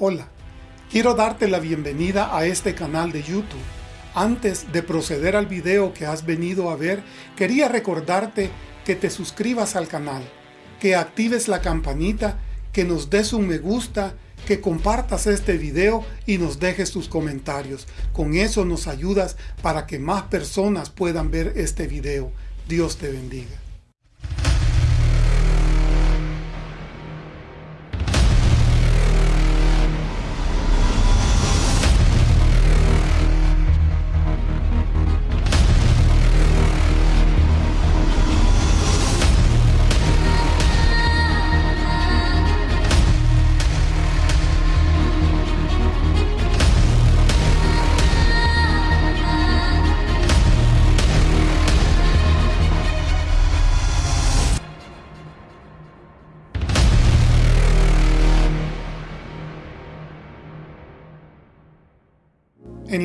Hola, quiero darte la bienvenida a este canal de YouTube. Antes de proceder al video que has venido a ver, quería recordarte que te suscribas al canal, que actives la campanita, que nos des un me gusta, que compartas este video y nos dejes tus comentarios. Con eso nos ayudas para que más personas puedan ver este video. Dios te bendiga.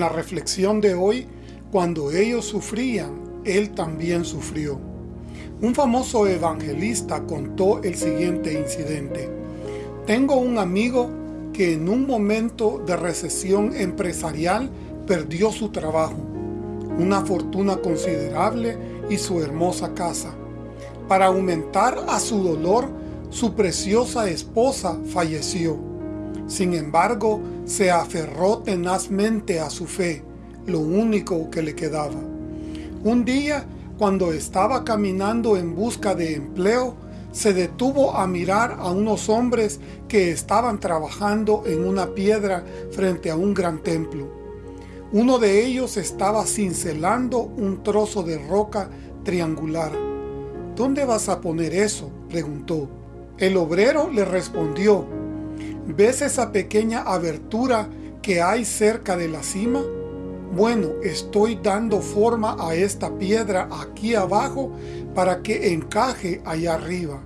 La reflexión de hoy, cuando ellos sufrían, él también sufrió. Un famoso evangelista contó el siguiente incidente. Tengo un amigo que en un momento de recesión empresarial perdió su trabajo, una fortuna considerable y su hermosa casa. Para aumentar a su dolor, su preciosa esposa falleció sin embargo, se aferró tenazmente a su fe, lo único que le quedaba. Un día, cuando estaba caminando en busca de empleo, se detuvo a mirar a unos hombres que estaban trabajando en una piedra frente a un gran templo. Uno de ellos estaba cincelando un trozo de roca triangular. ¿Dónde vas a poner eso? preguntó. El obrero le respondió, ¿Ves esa pequeña abertura que hay cerca de la cima? Bueno, estoy dando forma a esta piedra aquí abajo para que encaje allá arriba.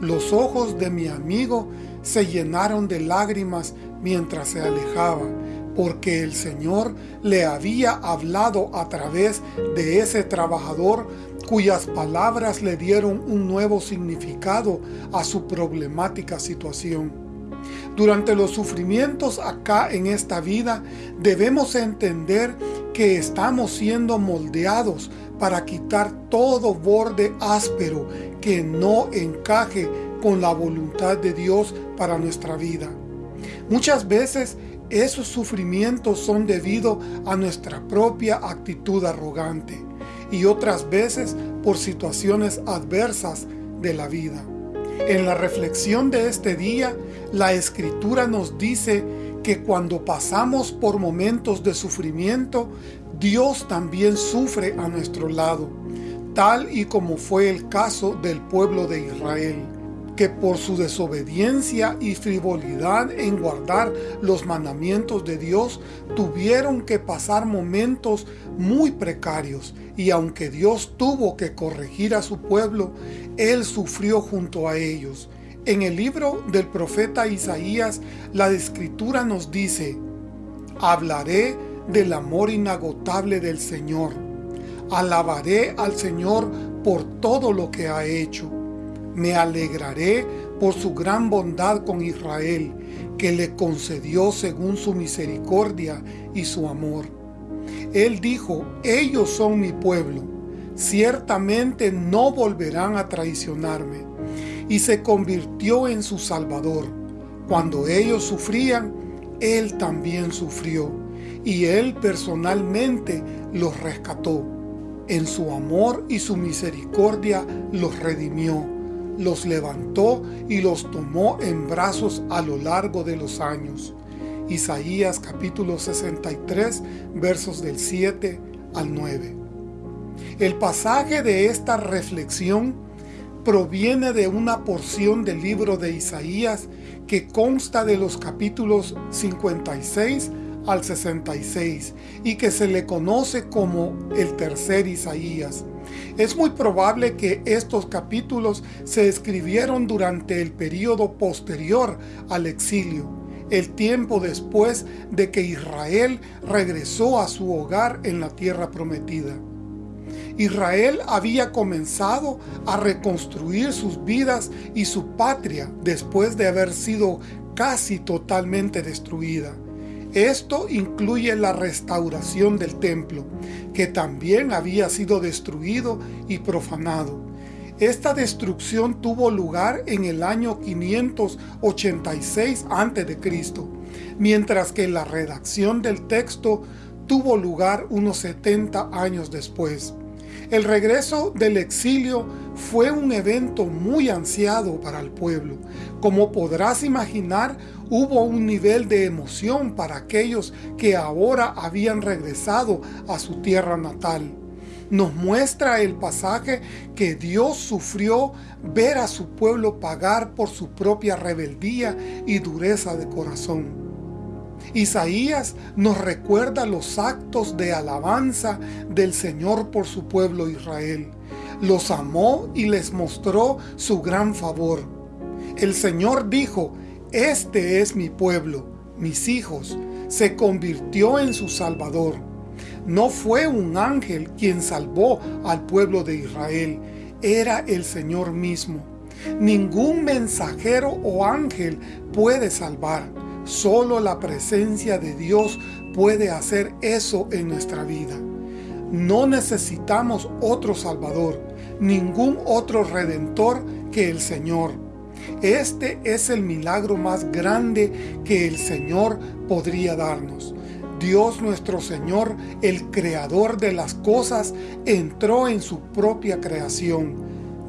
Los ojos de mi amigo se llenaron de lágrimas mientras se alejaba, porque el Señor le había hablado a través de ese trabajador cuyas palabras le dieron un nuevo significado a su problemática situación. Durante los sufrimientos acá en esta vida, debemos entender que estamos siendo moldeados para quitar todo borde áspero que no encaje con la voluntad de Dios para nuestra vida. Muchas veces esos sufrimientos son debido a nuestra propia actitud arrogante y otras veces por situaciones adversas de la vida. En la reflexión de este día, la Escritura nos dice que cuando pasamos por momentos de sufrimiento, Dios también sufre a nuestro lado, tal y como fue el caso del pueblo de Israel que por su desobediencia y frivolidad en guardar los mandamientos de Dios, tuvieron que pasar momentos muy precarios, y aunque Dios tuvo que corregir a su pueblo, Él sufrió junto a ellos. En el libro del profeta Isaías, la escritura nos dice, Hablaré del amor inagotable del Señor. Alabaré al Señor por todo lo que ha hecho me alegraré por su gran bondad con Israel, que le concedió según su misericordia y su amor. Él dijo, ellos son mi pueblo, ciertamente no volverán a traicionarme. Y se convirtió en su Salvador. Cuando ellos sufrían, Él también sufrió, y Él personalmente los rescató. En su amor y su misericordia los redimió los levantó y los tomó en brazos a lo largo de los años. Isaías capítulo 63 versos del 7 al 9. El pasaje de esta reflexión proviene de una porción del libro de Isaías que consta de los capítulos 56 al 66 y que se le conoce como el tercer Isaías. Es muy probable que estos capítulos se escribieron durante el periodo posterior al exilio, el tiempo después de que Israel regresó a su hogar en la tierra prometida. Israel había comenzado a reconstruir sus vidas y su patria después de haber sido casi totalmente destruida. Esto incluye la restauración del templo, que también había sido destruido y profanado. Esta destrucción tuvo lugar en el año 586 a.C., mientras que la redacción del texto tuvo lugar unos 70 años después. El regreso del exilio fue un evento muy ansiado para el pueblo. Como podrás imaginar, hubo un nivel de emoción para aquellos que ahora habían regresado a su tierra natal. Nos muestra el pasaje que Dios sufrió ver a su pueblo pagar por su propia rebeldía y dureza de corazón. Isaías nos recuerda los actos de alabanza del Señor por su pueblo Israel. Los amó y les mostró su gran favor. El Señor dijo, Este es mi pueblo, mis hijos, se convirtió en su Salvador. No fue un ángel quien salvó al pueblo de Israel, era el Señor mismo. Ningún mensajero o ángel puede salvar. Solo la presencia de Dios puede hacer eso en nuestra vida. No necesitamos otro Salvador, ningún otro Redentor que el Señor. Este es el milagro más grande que el Señor podría darnos. Dios nuestro Señor, el Creador de las cosas, entró en su propia creación,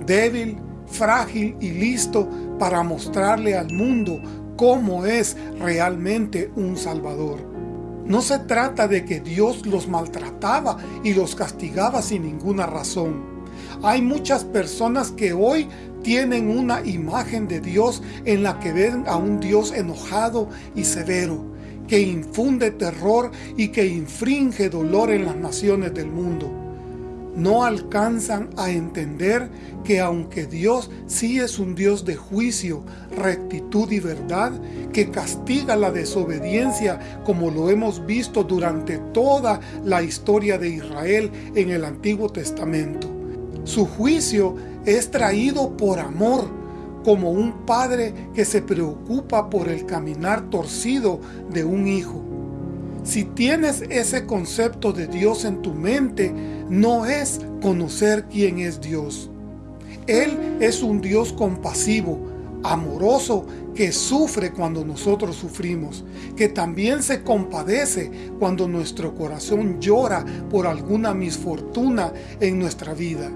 débil, frágil y listo para mostrarle al mundo cómo es realmente un Salvador. No se trata de que Dios los maltrataba y los castigaba sin ninguna razón. Hay muchas personas que hoy tienen una imagen de Dios en la que ven a un Dios enojado y severo, que infunde terror y que infringe dolor en las naciones del mundo no alcanzan a entender que aunque Dios sí es un Dios de juicio, rectitud y verdad, que castiga la desobediencia como lo hemos visto durante toda la historia de Israel en el Antiguo Testamento. Su juicio es traído por amor, como un padre que se preocupa por el caminar torcido de un hijo. Si tienes ese concepto de Dios en tu mente, no es conocer quién es Dios. Él es un Dios compasivo, amoroso, que sufre cuando nosotros sufrimos, que también se compadece cuando nuestro corazón llora por alguna misfortuna en nuestra vida.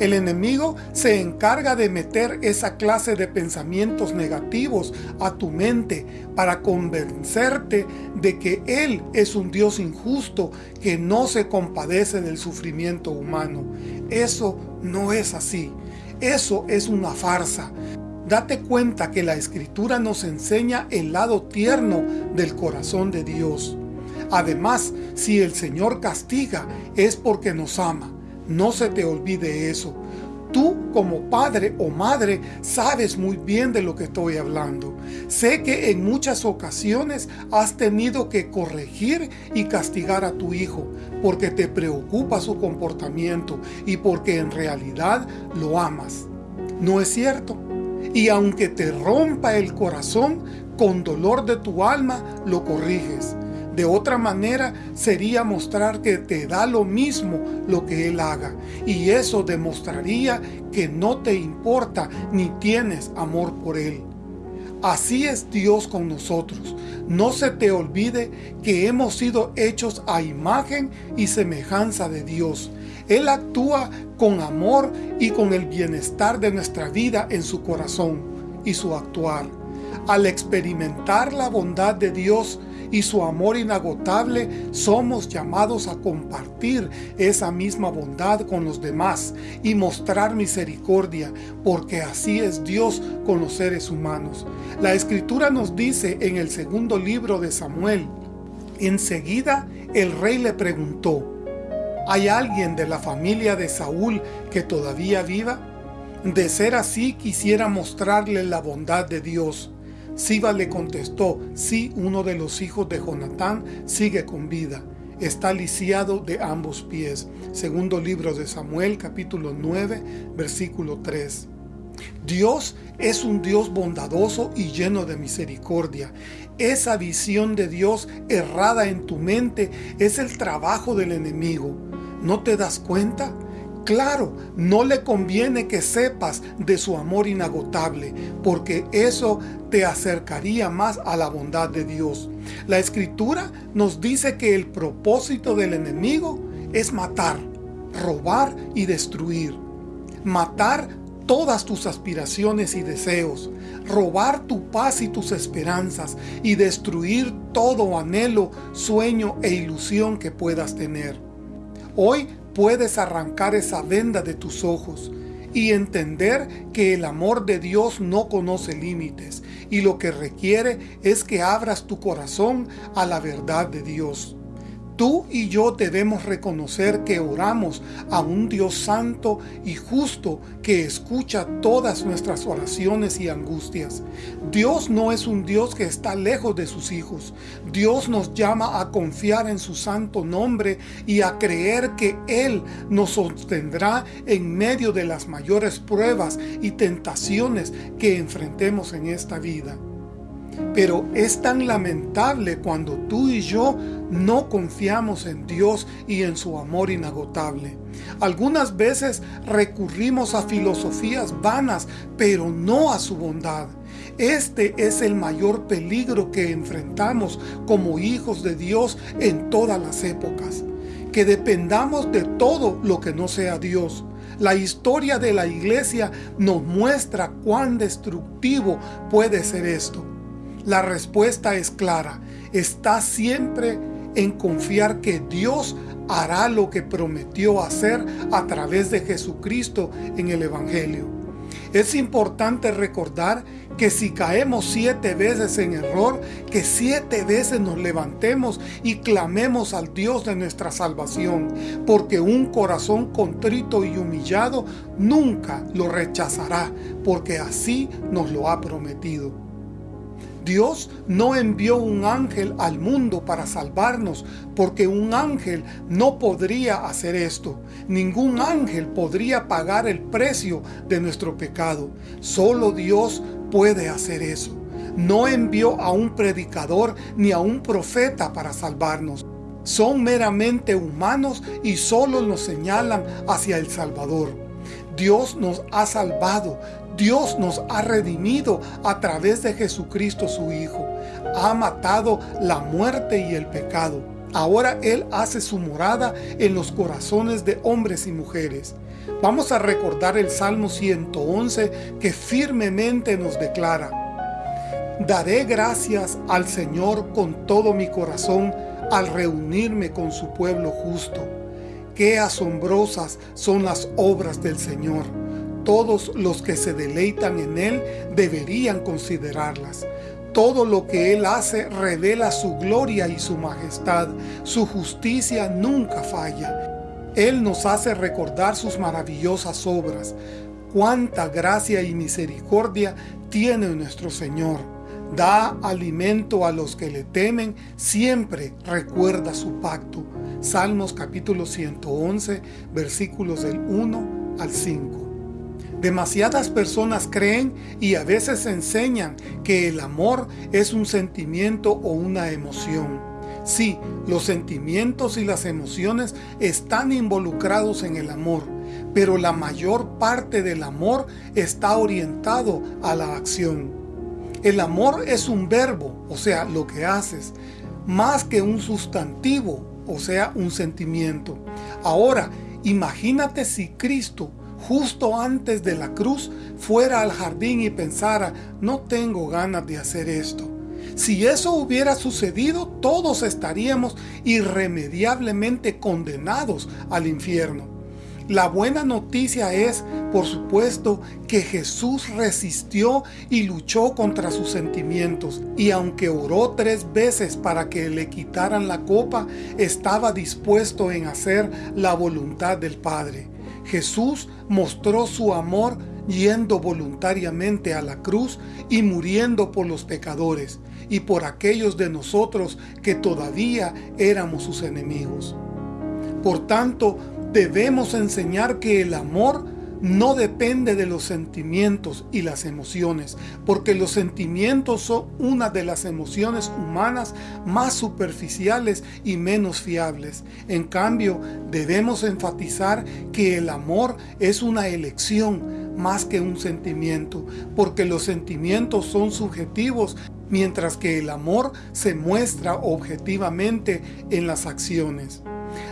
El enemigo se encarga de meter esa clase de pensamientos negativos a tu mente para convencerte de que Él es un Dios injusto que no se compadece del sufrimiento humano. Eso no es así. Eso es una farsa. Date cuenta que la Escritura nos enseña el lado tierno del corazón de Dios. Además, si el Señor castiga, es porque nos ama. No se te olvide eso. Tú como padre o madre sabes muy bien de lo que estoy hablando. Sé que en muchas ocasiones has tenido que corregir y castigar a tu hijo porque te preocupa su comportamiento y porque en realidad lo amas. ¿No es cierto? Y aunque te rompa el corazón, con dolor de tu alma lo corriges. De otra manera sería mostrar que te da lo mismo lo que Él haga. Y eso demostraría que no te importa ni tienes amor por Él. Así es Dios con nosotros. No se te olvide que hemos sido hechos a imagen y semejanza de Dios. Él actúa con amor y con el bienestar de nuestra vida en su corazón y su actuar. Al experimentar la bondad de Dios, y su amor inagotable, somos llamados a compartir esa misma bondad con los demás y mostrar misericordia, porque así es Dios con los seres humanos. La Escritura nos dice en el segundo libro de Samuel, enseguida el rey le preguntó, ¿hay alguien de la familia de Saúl que todavía viva? De ser así quisiera mostrarle la bondad de Dios. Siba le contestó, sí, uno de los hijos de Jonatán sigue con vida. Está lisiado de ambos pies. Segundo libro de Samuel, capítulo 9, versículo 3. Dios es un Dios bondadoso y lleno de misericordia. Esa visión de Dios errada en tu mente es el trabajo del enemigo. ¿No te das cuenta? Claro, no le conviene que sepas de su amor inagotable, porque eso te acercaría más a la bondad de Dios. La Escritura nos dice que el propósito del enemigo es matar, robar y destruir. Matar todas tus aspiraciones y deseos, robar tu paz y tus esperanzas y destruir todo anhelo, sueño e ilusión que puedas tener. Hoy puedes arrancar esa venda de tus ojos y entender que el amor de Dios no conoce límites y lo que requiere es que abras tu corazón a la verdad de Dios. Tú y yo debemos reconocer que oramos a un Dios santo y justo que escucha todas nuestras oraciones y angustias. Dios no es un Dios que está lejos de sus hijos. Dios nos llama a confiar en su santo nombre y a creer que Él nos sostendrá en medio de las mayores pruebas y tentaciones que enfrentemos en esta vida. Pero es tan lamentable cuando tú y yo no confiamos en Dios y en su amor inagotable. Algunas veces recurrimos a filosofías vanas, pero no a su bondad. Este es el mayor peligro que enfrentamos como hijos de Dios en todas las épocas. Que dependamos de todo lo que no sea Dios. La historia de la iglesia nos muestra cuán destructivo puede ser esto. La respuesta es clara. Está siempre en confiar que Dios hará lo que prometió hacer a través de Jesucristo en el Evangelio. Es importante recordar que si caemos siete veces en error, que siete veces nos levantemos y clamemos al Dios de nuestra salvación, porque un corazón contrito y humillado nunca lo rechazará, porque así nos lo ha prometido. Dios no envió un ángel al mundo para salvarnos, porque un ángel no podría hacer esto. Ningún ángel podría pagar el precio de nuestro pecado. Solo Dios puede hacer eso. No envió a un predicador ni a un profeta para salvarnos. Son meramente humanos y solo nos señalan hacia el Salvador. Dios nos ha salvado, Dios nos ha redimido a través de Jesucristo su Hijo. Ha matado la muerte y el pecado. Ahora Él hace su morada en los corazones de hombres y mujeres. Vamos a recordar el Salmo 111 que firmemente nos declara Daré gracias al Señor con todo mi corazón al reunirme con su pueblo justo. Qué asombrosas son las obras del Señor todos los que se deleitan en Él deberían considerarlas. Todo lo que Él hace revela su gloria y su majestad. Su justicia nunca falla. Él nos hace recordar sus maravillosas obras. Cuánta gracia y misericordia tiene nuestro Señor. Da alimento a los que le temen, siempre recuerda su pacto. Salmos capítulo 111, versículos del 1 al 5. Demasiadas personas creen y a veces enseñan que el amor es un sentimiento o una emoción. Sí, los sentimientos y las emociones están involucrados en el amor, pero la mayor parte del amor está orientado a la acción. El amor es un verbo, o sea, lo que haces, más que un sustantivo, o sea, un sentimiento. Ahora, imagínate si Cristo justo antes de la cruz fuera al jardín y pensara, no tengo ganas de hacer esto. Si eso hubiera sucedido, todos estaríamos irremediablemente condenados al infierno. La buena noticia es, por supuesto, que Jesús resistió y luchó contra sus sentimientos, y aunque oró tres veces para que le quitaran la copa, estaba dispuesto en hacer la voluntad del Padre. Jesús mostró su amor yendo voluntariamente a la cruz y muriendo por los pecadores y por aquellos de nosotros que todavía éramos sus enemigos. Por tanto, debemos enseñar que el amor no depende de los sentimientos y las emociones, porque los sentimientos son una de las emociones humanas más superficiales y menos fiables. En cambio, debemos enfatizar que el amor es una elección más que un sentimiento, porque los sentimientos son subjetivos, mientras que el amor se muestra objetivamente en las acciones.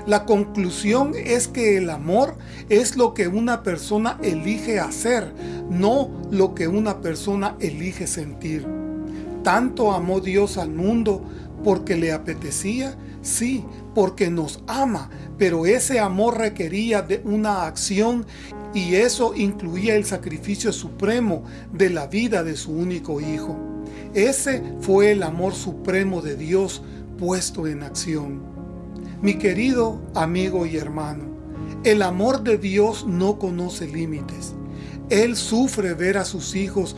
La conclusión es que el amor es lo que una persona elige hacer, no lo que una persona elige sentir. Tanto amó Dios al mundo porque le apetecía, sí, porque nos ama, pero ese amor requería de una acción y eso incluía el sacrificio supremo de la vida de su único Hijo. Ese fue el amor supremo de Dios puesto en acción. Mi querido amigo y hermano, el amor de Dios no conoce límites. Él sufre ver a sus hijos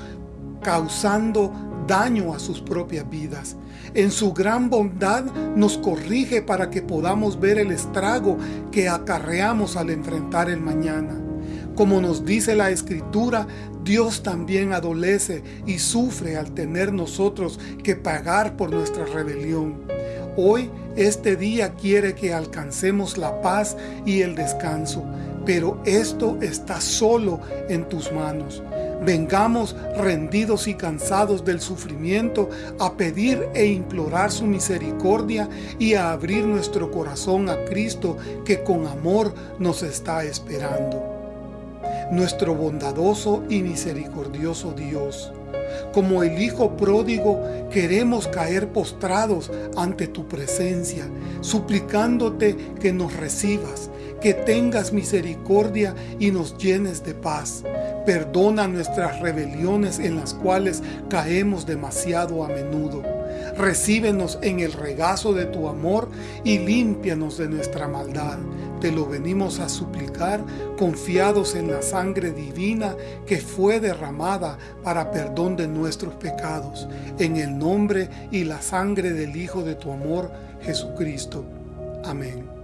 causando daño a sus propias vidas. En su gran bondad nos corrige para que podamos ver el estrago que acarreamos al enfrentar el mañana. Como nos dice la Escritura, Dios también adolece y sufre al tener nosotros que pagar por nuestra rebelión. Hoy este día quiere que alcancemos la paz y el descanso, pero esto está solo en tus manos. Vengamos rendidos y cansados del sufrimiento a pedir e implorar su misericordia y a abrir nuestro corazón a Cristo que con amor nos está esperando. Nuestro bondadoso y misericordioso Dios, como el Hijo pródigo, queremos caer postrados ante tu presencia, suplicándote que nos recibas, que tengas misericordia y nos llenes de paz. Perdona nuestras rebeliones en las cuales caemos demasiado a menudo. Recíbenos en el regazo de tu amor y límpianos de nuestra maldad. Te lo venimos a suplicar confiados en la sangre divina que fue derramada para perdón de nuestros pecados. En el nombre y la sangre del Hijo de tu amor, Jesucristo. Amén.